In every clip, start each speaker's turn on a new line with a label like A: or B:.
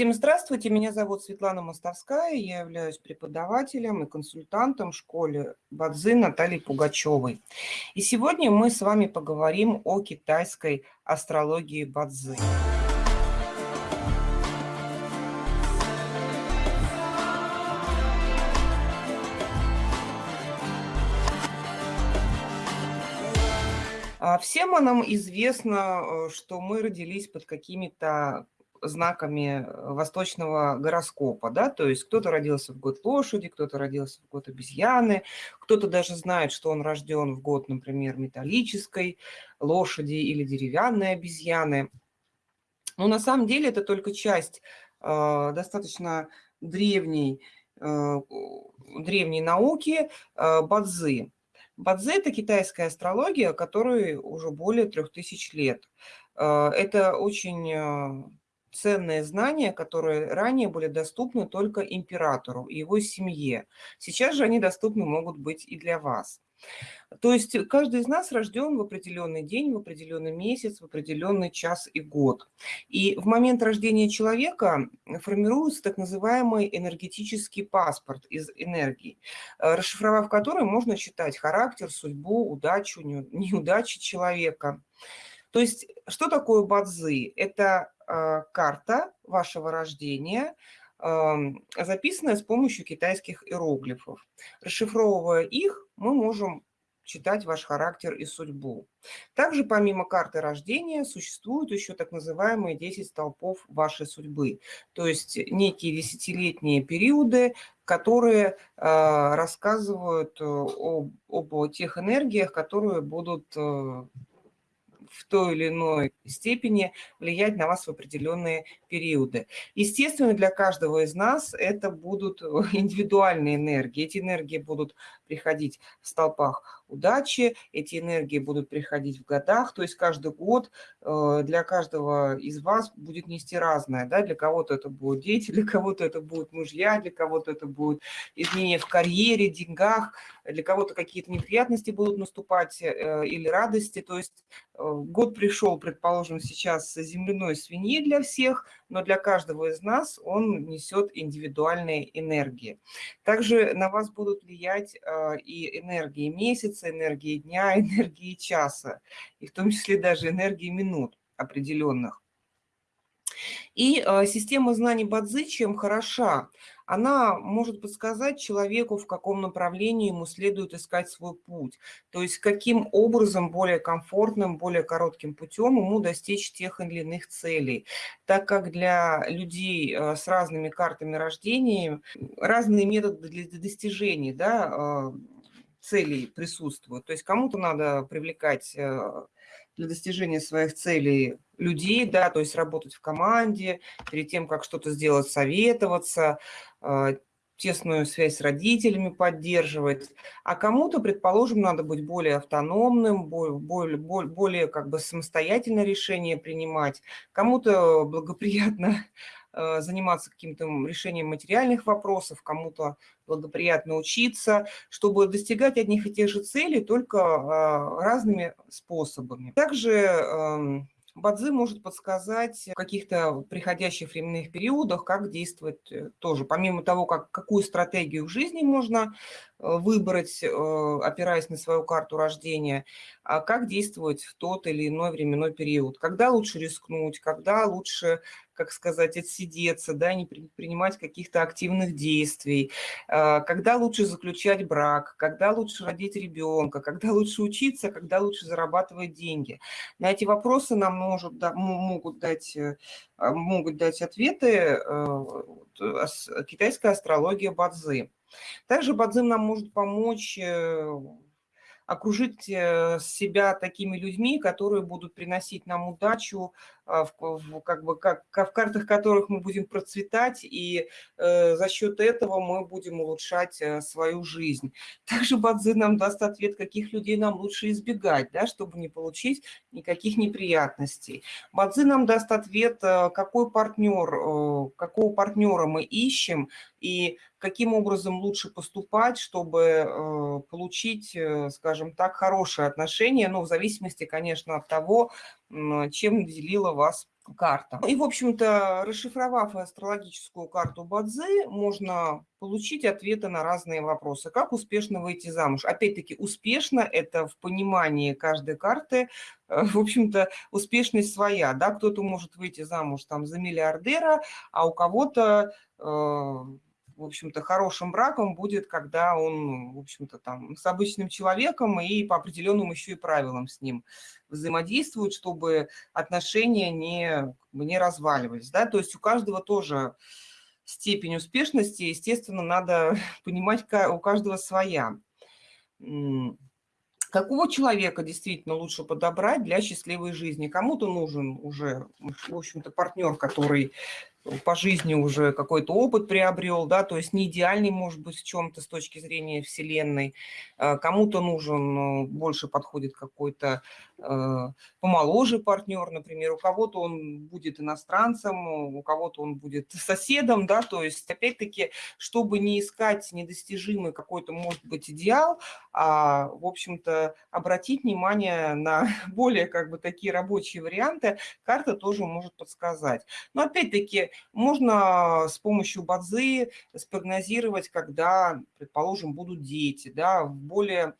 A: Всем здравствуйте, меня зовут Светлана Мостовская, я являюсь преподавателем и консультантом в школе Бадзы Натальи Пугачевой. И сегодня мы с вами поговорим о китайской астрологии Бадзы. А всем нам известно, э, что мы родились под какими-то знаками э, восточного гороскопа, да, то есть кто-то родился в год лошади, кто-то родился в год обезьяны, кто-то даже знает, что он рожден в год, например, металлической лошади или деревянной обезьяны. Но на самом деле это только часть э, достаточно древней, э, древней науки э, Бадзы. Бадзе – это китайская астрология, которой уже более трех тысяч лет. Э, это очень э, ценные знания, которые ранее были доступны только императору и его семье. Сейчас же они доступны могут быть и для вас. То есть каждый из нас рожден в определенный день, в определенный месяц, в определенный час и год. И в момент рождения человека формируется так называемый энергетический паспорт из энергии, э, расшифровав который можно читать характер, судьбу, удачу, неудачи человека. То есть что такое бадзы? Это э, карта вашего рождения, э, записанная с помощью китайских иероглифов. Расшифровывая их, мы можем читать ваш характер и судьбу. Также помимо карты рождения существуют еще так называемые 10 столпов вашей судьбы, то есть некие десятилетние периоды, которые э, рассказывают об, об тех энергиях, которые будут э, в той или иной степени влиять на вас в определенные периоды. Естественно, для каждого из нас это будут индивидуальные энергии. Эти энергии будут приходить в столпах удачи, эти энергии будут приходить в годах, то есть каждый год э, для каждого из вас будет нести разное. Да? Для кого-то это будут дети, для кого-то это будут мужья, для кого-то это будет изменения в карьере, деньгах, для кого-то какие-то неприятности будут наступать э, или радости. То есть э, год пришел, предположим, сейчас земляной свиньи для всех, но для каждого из нас он несет индивидуальные энергии. Также на вас будут влиять и энергии месяца, энергии дня, энергии часа, и в том числе даже энергии минут определенных. И э, система знаний Бадзи чем хороша? Она может подсказать человеку, в каком направлении ему следует искать свой путь. То есть каким образом более комфортным, более коротким путем ему достичь тех или иных целей. Так как для людей э, с разными картами рождения разные методы для достижения да, э, целей присутствуют. То есть кому-то надо привлекать э, для достижения своих целей людей, да, то есть работать в команде, перед тем, как что-то сделать, советоваться, э, тесную связь с родителями поддерживать, а кому-то, предположим, надо быть более автономным, более, более, более как бы самостоятельно решение принимать, кому-то благоприятно заниматься каким-то решением материальных вопросов, кому-то благоприятно учиться, чтобы достигать одних и тех же целей, только а, разными способами. Также эм, Бадзи может подсказать в каких-то приходящих временных периодах, как действовать э, тоже. Помимо того, как, какую стратегию в жизни можно э, выбрать, опираясь на свою карту рождения, а как действовать в тот или иной временной период. Когда лучше рискнуть, когда лучше как сказать, отсидеться, да, не принимать каких-то активных действий, а, когда лучше заключать брак, когда лучше родить ребенка, когда лучше учиться, когда лучше зарабатывать деньги. На эти вопросы нам может, да, могут, дать, э, а, могут дать ответы э, китайская астрология Бадзы. Также Бадзы нам может помочь э, окружить себя такими людьми, которые будут приносить нам удачу, в, как бы, как, в картах которых мы будем процветать, и э, за счет этого мы будем улучшать э, свою жизнь. Также Бадзи нам даст ответ, каких людей нам лучше избегать, да, чтобы не получить никаких неприятностей. Бадзи нам даст ответ, э, какой партнер, э, какого партнера мы ищем, и каким образом лучше поступать, чтобы э, получить, э, скажем так, хорошие отношения, ну, в зависимости, конечно, от того, чем наделила вас карта. И, в общем-то, расшифровав астрологическую карту Бадзи, можно получить ответы на разные вопросы. Как успешно выйти замуж? Опять-таки, успешно – это в понимании каждой карты, э, в общем-то, успешность своя. Да? Кто-то может выйти замуж там, за миллиардера, а у кого-то э, в общем-то, хорошим браком будет, когда он, в общем-то, там с обычным человеком и по определенным еще и правилам с ним взаимодействует, чтобы отношения не, не разваливались. Да? То есть у каждого тоже степень успешности, естественно, надо понимать, у каждого своя. Какого человека действительно лучше подобрать для счастливой жизни? Кому-то нужен уже, в общем-то, партнер, который по жизни уже какой-то опыт приобрел, да, то есть не идеальный, может быть, в чем-то с точки зрения Вселенной. А, кому-то нужен, ну, больше подходит какой-то э, помоложе партнер, например, у кого-то он будет иностранцем, у кого-то он будет соседом, да, то есть, опять-таки, чтобы не искать недостижимый какой-то, может быть, идеал, а, в общем-то, обратить внимание на более, как бы, такие рабочие варианты, карта тоже может подсказать. Но, опять-таки, можно с помощью базы спрогнозировать, когда, предположим, будут дети, да, в более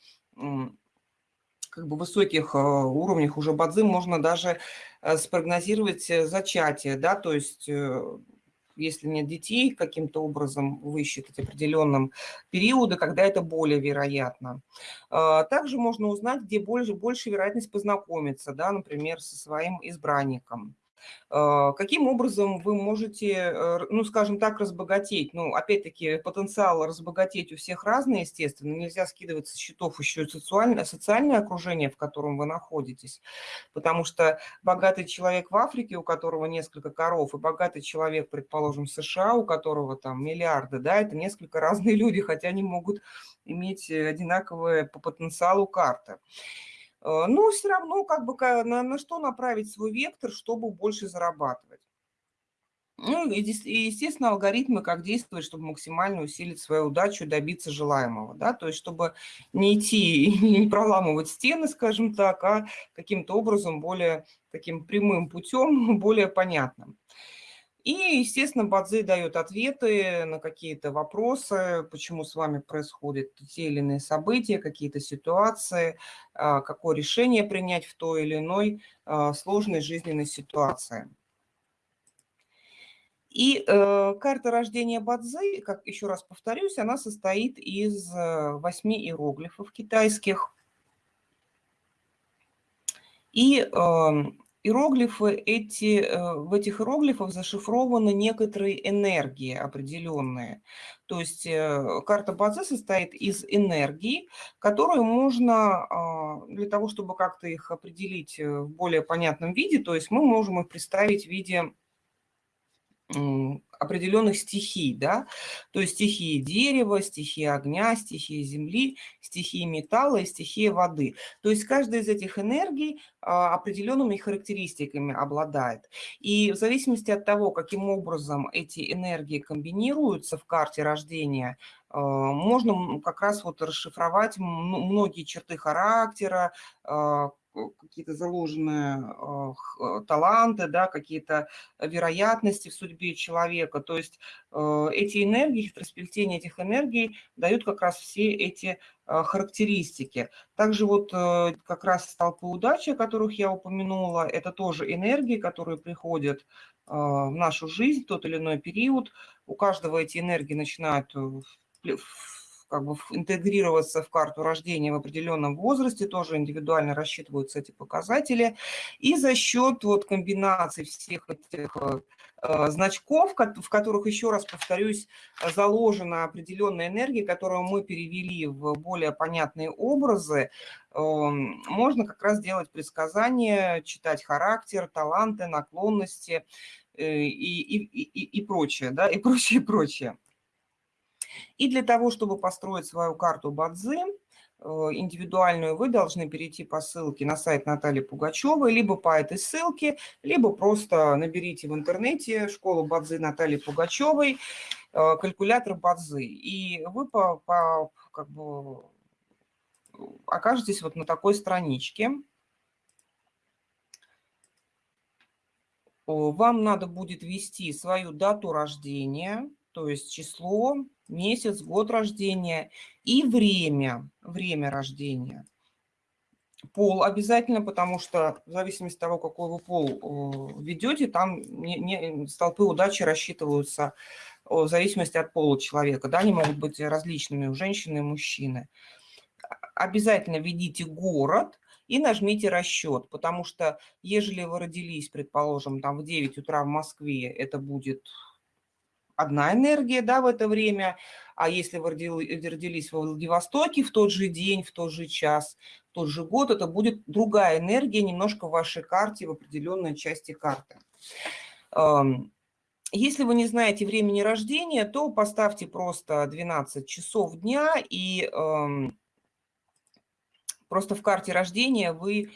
A: как бы высоких э, уровнях уже бадзы можно даже э, спрогнозировать э, зачатие, да, то есть если нет детей, каким-то образом высчитать определенным периоды, когда это более вероятно. Также можно узнать, где больше, больше вероятность познакомиться, да, например, со своим избранником. А, каким образом вы можете, э, ну, скажем так, разбогатеть? Ну, опять-таки, потенциал разбогатеть у всех разный, естественно. Нельзя скидывать со счетов еще и социальное, социальное окружение, в котором вы находитесь. Потому что богатый человек в Африке, у которого несколько коров, и богатый человек, предположим, в США, у которого там миллиарды, да, это несколько разные люди, хотя они могут иметь одинаковые по потенциалу карты. Э, но все равно как бы на, на что направить свой вектор, чтобы больше зарабатывать. Ну и, естественно, алгоритмы, как действовать, чтобы максимально усилить свою удачу добиться желаемого. Да? То есть, чтобы не идти не проламывать стены, скажем так, а каким-то образом более таким прямым путем, более понятным. И, естественно, Бадзи дает ответы на какие-то вопросы, почему с вами происходят те или иные события, какие-то ситуации, а, какое решение принять в той или иной а, сложной жизненной ситуации. И э, карта рождения Бадзи, как еще раз повторюсь, она состоит из э, восьми иероглифов китайских. И э, иероглифы эти, э, в этих иероглифах зашифрованы некоторые энергии определенные. То есть э, карта Бадзе состоит из энергий, которые можно а, для того, чтобы как-то их определить э, в более понятном виде, то есть мы можем их представить в виде определенных стихий, да, то есть стихии дерева, стихии огня, стихии земли, стихии металла и стихии воды. То есть каждая из этих энергий а, определенными характеристиками обладает. И в зависимости от того, каким образом эти энергии комбинируются в карте рождения, а, можно как раз вот расшифровать многие черты характера, а, какие-то заложенные а, э, таланты, да, какие-то вероятности в судьбе человека. То есть э, эти энергии, хитросплетение этих энергий дают как раз все эти а, характеристики. Также вот э, как раз столпы удачи, о которых я упомянула, это тоже энергии, которые приходят а, в нашу жизнь в тот или иной период. У каждого эти энергии начинают как бы интегрироваться в карту рождения в определенном возрасте, тоже индивидуально рассчитываются эти показатели. И за счет вот комбинации всех этих э, значков, в которых, еще раз повторюсь, заложена определенная энергия, которую мы перевели в более понятные образы, эм, можно как раз делать предсказания, читать характер, таланты, наклонности э, и, и, и, и прочее, да, и прочее, прочее. И для того, чтобы построить свою карту Бадзи, э, индивидуальную, вы должны перейти по ссылке на сайт Натальи Пугачевой, либо по этой ссылке, либо просто наберите в интернете школу Бадзи Натальи Пугачевой, э, калькулятор Бадзи, и вы по, по, как бы, окажетесь вот на такой страничке. вам надо будет ввести свою дату рождения, то есть число, месяц, год рождения и время, время рождения. Пол обязательно, потому что в зависимости от того, какой вы пол ведете, там не, не, столпы удачи рассчитываются в зависимости от пола человека. Да, они могут быть различными у женщины и мужчины. Обязательно введите город и нажмите расчет, потому что ежели вы родились, предположим, там в 9 утра в Москве, это будет одна энергия да, в это время, а если вы родились в Владивостоке в тот же день, в тот же час, в тот же год, это будет другая энергия немножко в вашей карте, в определенной части карты. Если вы не знаете времени рождения, то поставьте просто 12 часов дня, и просто в карте рождения вы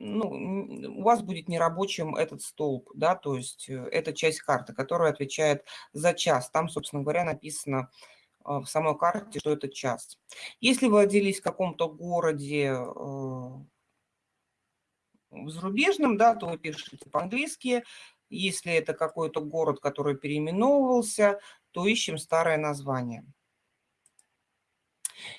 A: ну, у вас будет нерабочим этот столб, да, то есть э, это часть карты, которая отвечает за час. Там, собственно говоря, написано а, в самой карте, что это час. Если вы родились в каком-то городе э, зарубежном, да, то вы пишете по-английски. Если это какой-то город, который переименовывался, то ищем старое название.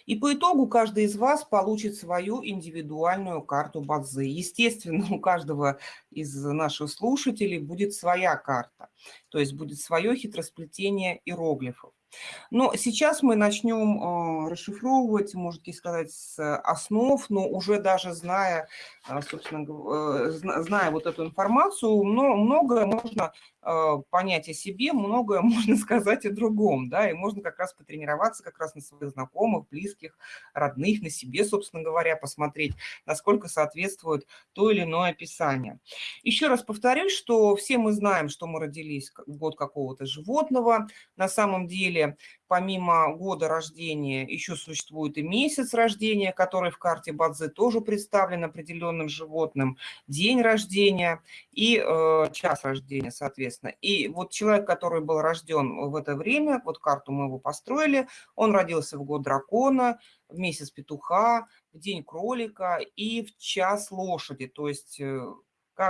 A: И по итогу каждый из вас получит свою индивидуальную карту Бадзи. Естественно, у каждого из наших слушателей будет своя карта, то есть будет свое хитросплетение иероглифов. Но сейчас мы начнем э, расшифровывать, можете сказать, с основ, но уже даже зная, э, собственно, э, зная вот эту информацию, многое можно понять о себе, многое можно сказать о другом, да, и можно как раз потренироваться как раз на своих знакомых, близких, родных, на себе, собственно говоря, посмотреть, насколько соответствует то или иное описание. Еще раз повторюсь, что все мы знаем, что мы родились в год какого-то животного, на самом деле, помимо года рождения, еще существует и месяц рождения, который в карте Бадзе тоже представлен определенным животным, день рождения и э, час рождения, соответственно. И вот человек, который был рожден в это время, вот карту мы его построили, он родился в год дракона, в месяц петуха, в день кролика и в час лошади, то есть э,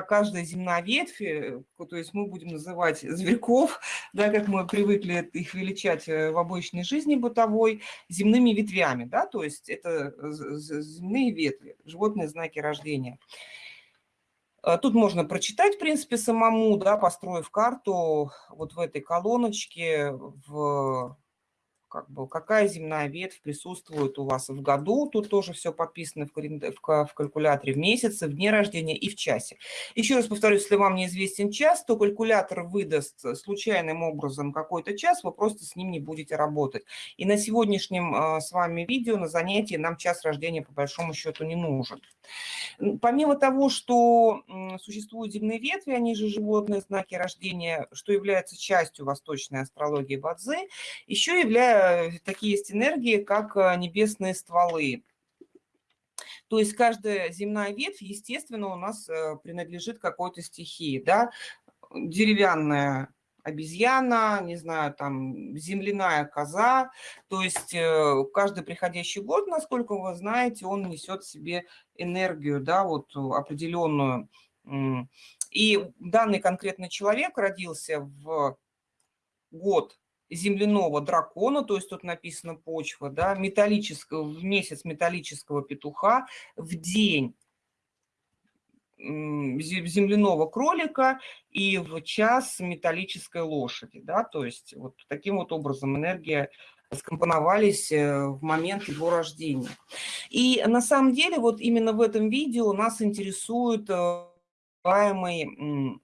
A: каждая земная ветвь, э, то есть мы будем называть зверьков, да, как мы привыкли их величать э, в обычной жизни бытовой, земными ветвями, да, то есть это земные ветви, животные знаки рождения. А тут можно прочитать, в принципе, самому, да, построив карту вот в этой колоночке, в как бы, какая земная ветвь присутствует у вас в году. Тут тоже все подписано в, в калькуляторе в месяце, в дне рождения и в часе. Еще раз повторюсь, если вам неизвестен час, то калькулятор выдаст случайным образом какой-то час, вы просто с ним не будете работать. И на сегодняшнем а, с вами видео, на занятии, нам час рождения по большому счету не нужен. Помимо того, что существуют земные ветви, они же животные знаки рождения, что является частью восточной астрологии Бадзи, еще является Э, такие есть энергии, как э, небесные стволы. То есть каждая земная ветвь, естественно, у нас э, принадлежит какой-то стихии. Да? Деревянная обезьяна, не знаю, там, земляная коза. То есть каждый приходящий год, насколько вы знаете, он несет в себе энергию, да, вот определенную. И данный конкретный человек родился в год земляного дракона, то есть тут написано почва, да, металлического, в месяц металлического петуха, в день земляного кролика и в час металлической лошади, да, то есть вот таким вот образом энергия скомпоновались э, в момент его рождения. И на самом деле вот именно в этом видео нас интересует э, называемый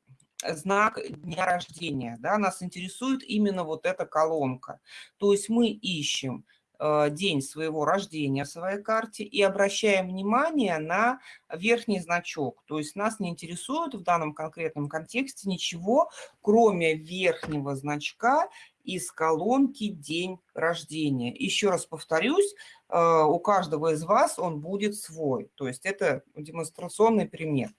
A: знак дня рождения. Да? Нас интересует именно вот эта колонка. То есть мы ищем э, день своего рождения в своей карте и обращаем внимание на верхний значок. То есть нас не интересует в данном конкретном контексте ничего, кроме верхнего значка из колонки «День рождения». Еще раз повторюсь, э, у каждого из вас он будет свой. То есть это демонстрационный пример.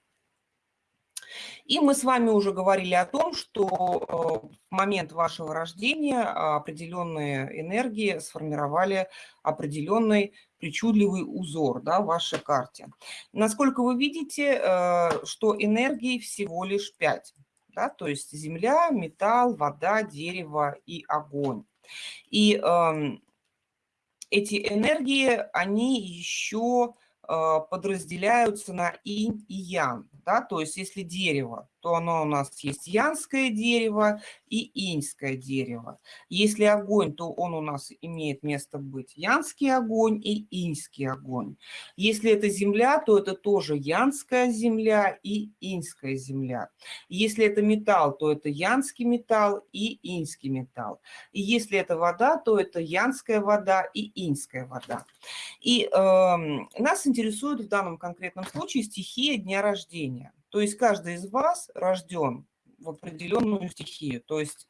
A: И мы с вами уже говорили о том, что э, в момент вашего рождения определенные энергии сформировали определенный причудливый узор да, в вашей карте. Насколько вы видите, э, что энергии всего лишь 5. да, то есть земля, металл, вода, дерево и огонь. И э, эти энергии, они еще подразделяются на инь и ян, да, то есть если дерево, то оно у нас есть янское дерево и иньское дерево. Если огонь, то он у нас имеет место быть янский огонь и иньский огонь. Если это земля, то это тоже янская земля и иньская земля. Если это металл, то это янский металл и иньский металл. И если это вода, то это янская вода и иньская вода. И э, нас интересует в данном конкретном случае стихия дня рождения. То есть каждый из вас рожден в определенную стихию. То есть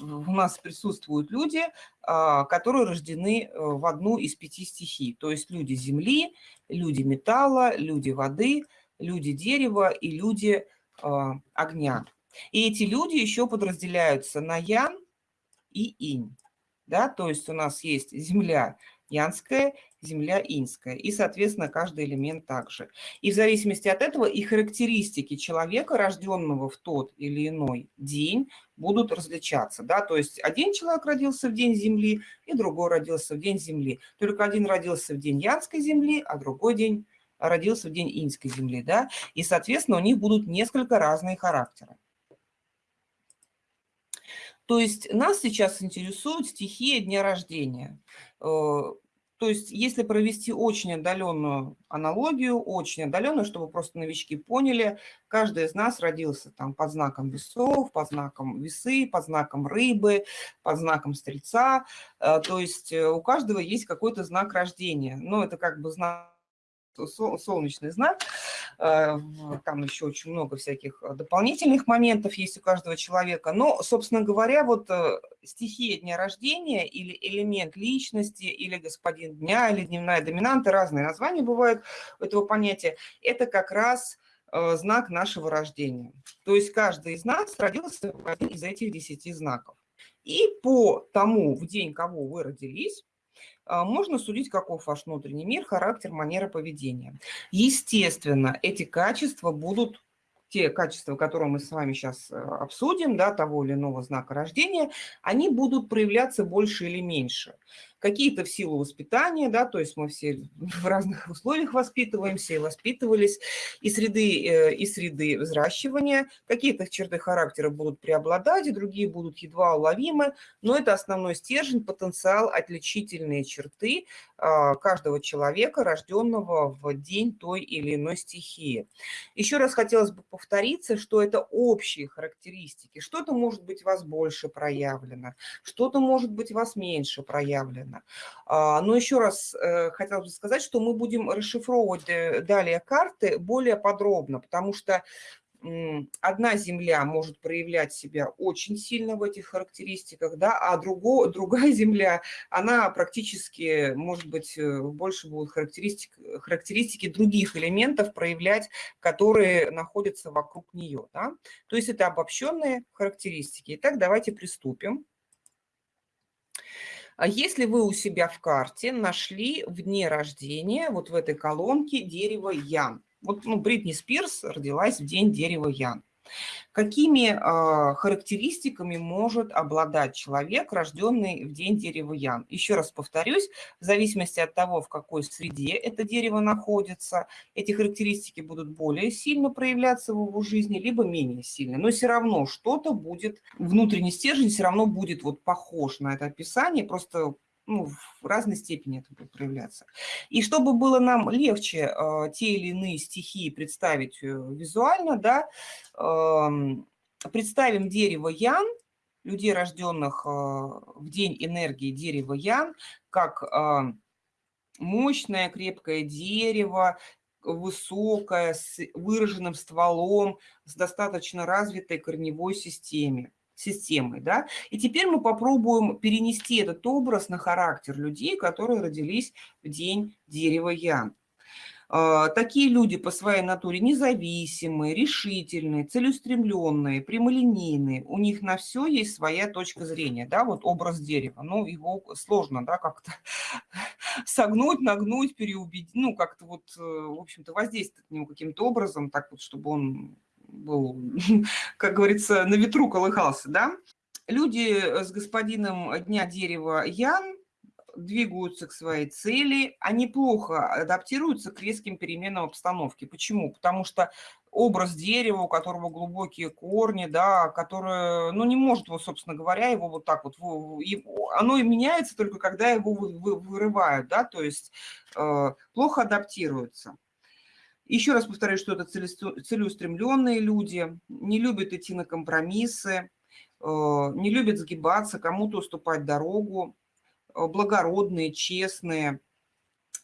A: у нас присутствуют люди, а, которые рождены э, в одну из пяти стихий. То есть люди земли, люди металла, люди воды, люди дерева и люди а, огня. И эти люди еще подразделяются на ян и инь. Да? То есть у нас есть земля янская, земля инская. И, соответственно, каждый элемент также. И в зависимости от этого и характеристики человека, рожденного в тот или иной день, будут различаться. Да? То есть один человек родился в день Земли, и другой родился в день Земли. Только один родился в день Янской Земли, а другой день родился в день Инской Земли. Да? И, соответственно, у них будут несколько разные характеры. То есть нас сейчас интересует стихия дня рождения. Э, то есть если провести очень отдаленную аналогию, очень отдаленную, чтобы просто новички поняли, каждый из нас родился там под знаком весов, под знаком весы, под знаком рыбы, под знаком стрельца. Э, то есть э, у каждого есть какой-то знак рождения. Но это как бы знак солнечный знак. Э, там еще очень много всяких э, дополнительных моментов есть у каждого человека. Но, собственно говоря, вот э, стихия дня рождения или элемент личности, или господин дня, или дневная доминанта, разные названия бывают у этого понятия, это как раз знак нашего рождения. То есть каждый из нас родился в один из этих десяти знаков. И по тому, в день кого вы родились, можно судить, каков ваш внутренний мир, характер, манера поведения. Естественно, эти качества будут те качества, которые мы с вами сейчас э, обсудим, да, того или иного знака рождения, они будут проявляться больше или меньше какие-то в силу воспитания, да, то есть мы все в разных условиях воспитываемся и воспитывались, и среды, э, и среды взращивания, какие-то черты характера будут преобладать, другие будут едва уловимы, но это основной стержень, потенциал, отличительные черты а, каждого человека, рожденного в день той или иной стихии. Еще раз хотелось бы повториться, что это общие характеристики. Что-то может быть у вас больше проявлено, что-то может быть у вас меньше проявлено правильно. А, но еще раз э, хотела бы сказать, что мы будем расшифровывать э, далее карты более подробно, потому что одна земля может проявлять себя очень сильно в этих характеристиках, да, а друго, другая земля, она практически, может быть, э, больше будут характеристик, характеристики других элементов проявлять, которые находятся вокруг нее. Да? То есть это обобщенные характеристики. Итак, давайте приступим. А если вы у себя в карте нашли в дне рождения, вот в этой колонке, дерево Ян. Вот ну, Бритни Спирс родилась в день дерева Ян. Какими э, характеристиками может обладать человек, рожденный в день дерева Ян? Еще раз повторюсь, в зависимости от того, в какой среде это дерево находится, эти характеристики будут более сильно проявляться в его жизни, либо менее сильно. Но все равно что-то будет, внутренний стержень все равно будет вот похож на это описание, просто ну, в разной степени это будет проявляться. И чтобы было нам легче э, те или иные стихии представить э, визуально, да, э, представим дерево Ян, людей, рожденных э, в день энергии дерева Ян, как э, мощное крепкое дерево, высокое, с выраженным стволом, с достаточно развитой корневой системой системой. Да? И теперь мы попробуем перенести этот образ на характер людей, которые родились в день дерева Ян. А, такие люди по своей натуре независимые, решительные, целеустремленные, прямолинейные. У них на все есть своя точка зрения. Да? Вот образ дерева. Ну, его сложно да, как-то согнуть, нагнуть, переубедить. Ну, как-то вот, э, в общем-то, воздействовать на него каким-то образом, так вот, чтобы он был, как говорится, на ветру колыхался, да. Люди с господином Дня Дерева Ян двигаются к своей цели, они плохо адаптируются к резким переменам обстановки. Почему? Потому что образ дерева, у которого глубокие корни, да, которое, ну, не может, вот, собственно говоря, его вот так вот, оно и меняется только когда его вырывают, да, то есть э, плохо адаптируется. Еще раз повторяю, что это целеустремленные люди, не любят идти на компромиссы, э, не любят сгибаться, кому-то уступать дорогу, э, благородные, честные.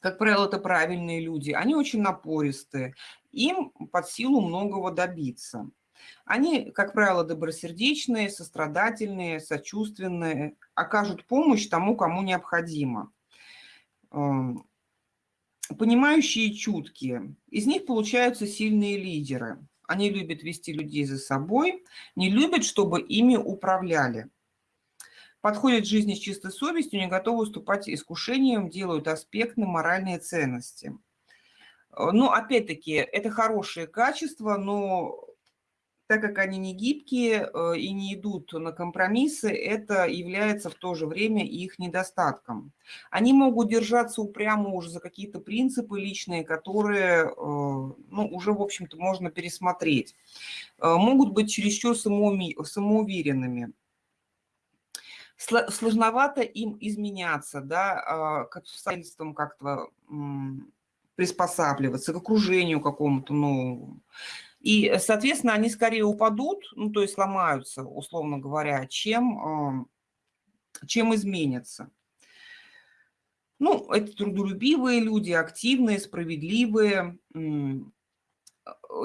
A: Как правило, это правильные люди. Они очень напористые. Им под силу многого добиться. Они, как правило, добросердечные, сострадательные, сочувственные, окажут помощь тому, кому необходимо. Понимающие и чуткие. Из них получаются сильные лидеры. Они любят вести людей за собой, не любят, чтобы ими управляли. Подходят к жизни с чистой совестью, не готовы уступать искушениям, делают аспектны моральные ценности. Ну, опять-таки, это хорошие качества, но так как они не гибкие э, и не идут на компромиссы, это является в то же время их недостатком. Они могут держаться упрямо уже за какие-то принципы личные, которые э, ну, уже, в общем-то, можно пересмотреть. Э, могут быть чересчур самоуверенными. Сложновато им изменяться, да, к обстоятельствам как-то приспосабливаться, к окружению какому-то новому. И, соответственно, они скорее упадут, ну, то есть сломаются, условно говоря, чем, чем изменятся. Ну, это трудолюбивые люди, активные, справедливые.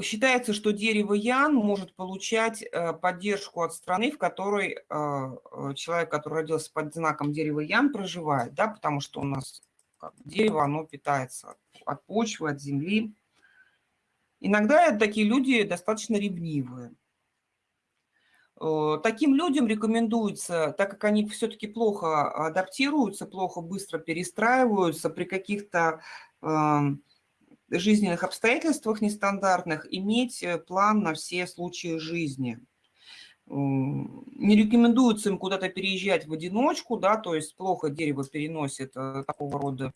A: Считается, что дерево Ян может получать э, поддержку от страны, в которой э, человек, который родился под знаком дерева Ян, проживает, да, потому что у нас дерево, оно питается от почвы, от земли. Иногда такие люди достаточно ревнивые. Э, таким людям рекомендуется, так как они все-таки плохо адаптируются, плохо быстро перестраиваются при каких-то эм, жизненных обстоятельствах нестандартных, иметь э, план на все случаи жизни. Не рекомендуется им куда-то переезжать в одиночку, да, то есть плохо дерево переносит э, такого рода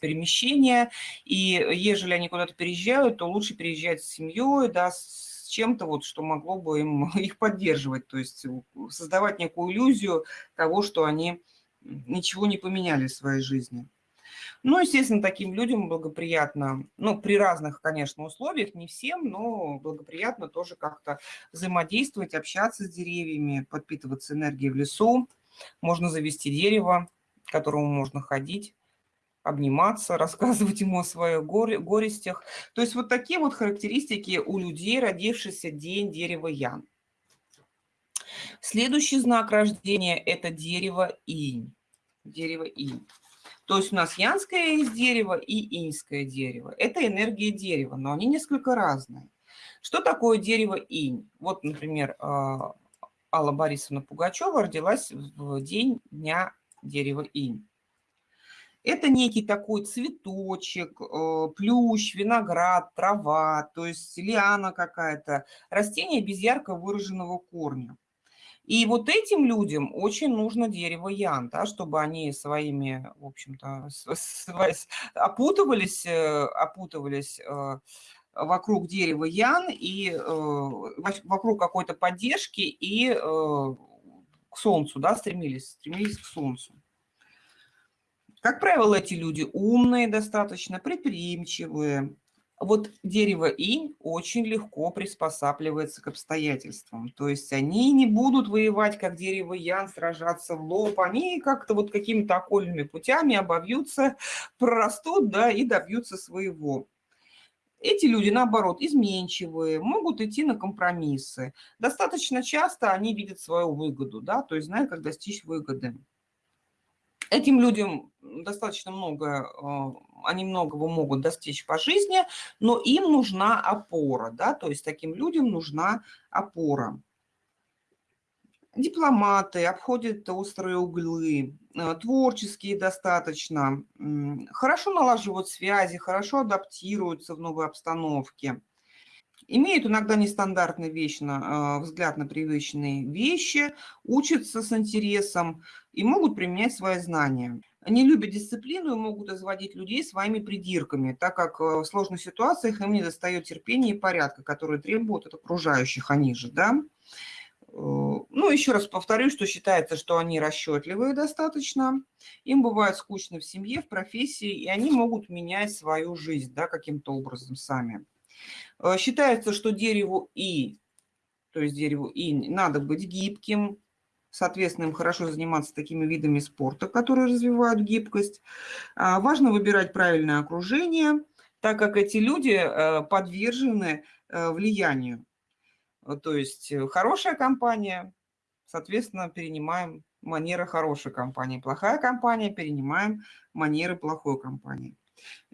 A: перемещения, и ежели они куда-то переезжают, то лучше переезжать с семьей, да, с чем-то, вот, что могло бы им их поддерживать, то есть создавать некую иллюзию того, что они ничего не поменяли в своей жизни. Ну, естественно, таким людям благоприятно, ну, при разных, конечно, условиях, не всем, но благоприятно тоже как-то взаимодействовать, общаться с деревьями, подпитываться энергией в лесу. Можно завести дерево, к которому можно ходить обниматься, рассказывать ему о своих горе, горестях. То есть вот такие вот характеристики у людей, родившихся день дерева Ян. Следующий знак рождения – это дерево инь. Дерево инь. То есть у нас янское есть дерево и иньское дерево. Это энергия дерева, но они несколько разные. Что такое дерево инь? Вот, например, а, Алла Борисовна Пугачева родилась в день дня дерева инь. Это некий такой цветочек, э, плющ, виноград, трава, то есть лиана какая-то, растение без ярко выраженного корня. И вот этим людям очень нужно дерево ян, да, чтобы они своими, в общем-то, опутывались, э, опутывались э, вокруг дерева ян и вокруг какой-то поддержки и к солнцу, да, стремились, стремились к солнцу. Как правило, эти люди умные достаточно, предприимчивые. Вот дерево инь очень легко приспосабливается к обстоятельствам. То есть они не будут воевать, как дерево ян, сражаться в лоб. Они как-то вот какими-то окольными путями обовьются, прорастут, да, и добьются своего. Эти люди, наоборот, изменчивые, могут идти на компромиссы. Достаточно часто они видят свою выгоду, да, то есть знают, как достичь выгоды. Этим людям достаточно много, э, они многого могут достичь по жизни, но им нужна опора, да, то есть таким людям нужна опора. Дипломаты обходят острые углы, э, творческие достаточно, хорошо налаживают связи, хорошо адаптируются в новой обстановке. имеют иногда нестандартный вечно, взгляд на привычные вещи, учатся с интересом и могут применять свои знания. Они любят дисциплину и могут изводить людей своими придирками, так как в сложных ситуациях им не достает терпения и порядка, которые требуют от окружающих они же. Да? Ну, еще раз повторю, что считается, что они расчетливые достаточно, им бывает скучно в семье, в профессии, и они могут менять свою жизнь да, каким-то образом сами. Э, считается, что дереву И, то есть дереву И, надо быть гибким, соответственно, им хорошо заниматься такими видами спорта, которые развивают гибкость. А, важно выбирать правильное окружение, так как эти люди э, подвержены э, влиянию. То есть хорошая компания, соответственно, перенимаем манеры хорошей компании. Плохая компания, перенимаем манеры плохой компании.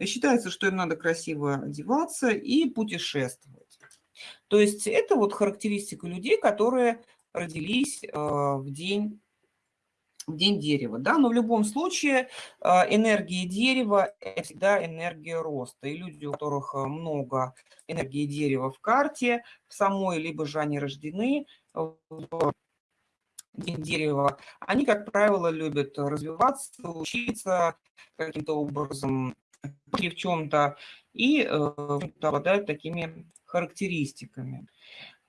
A: Считается, что им надо красиво одеваться и путешествовать. То есть это вот характеристика людей, которые родились э, в день в день дерева, да, но в любом случае э, энергия дерева – это всегда энергия роста, и люди, у которых э, много энергии дерева в карте, в самой, либо же они рождены в день дерева, они, как правило, любят развиваться, учиться каким-то образом, в чем-то, и обладают такими характеристиками.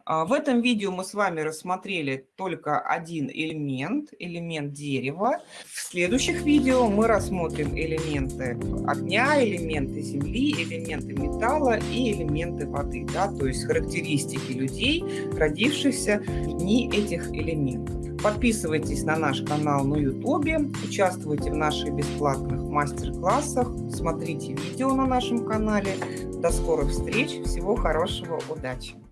A: А, в этом видео мы с вами рассмотрели только один элемент, элемент дерева. В следующих видео мы рассмотрим элементы огня, элементы земли, элементы металла и элементы воды. Да? То есть характеристики людей, родившихся в дни этих элементов. Подписывайтесь на наш канал на YouTube, участвуйте в наших бесплатных мастер-классах, смотрите видео на нашем канале. До скорых встреч, всего хорошего, удачи!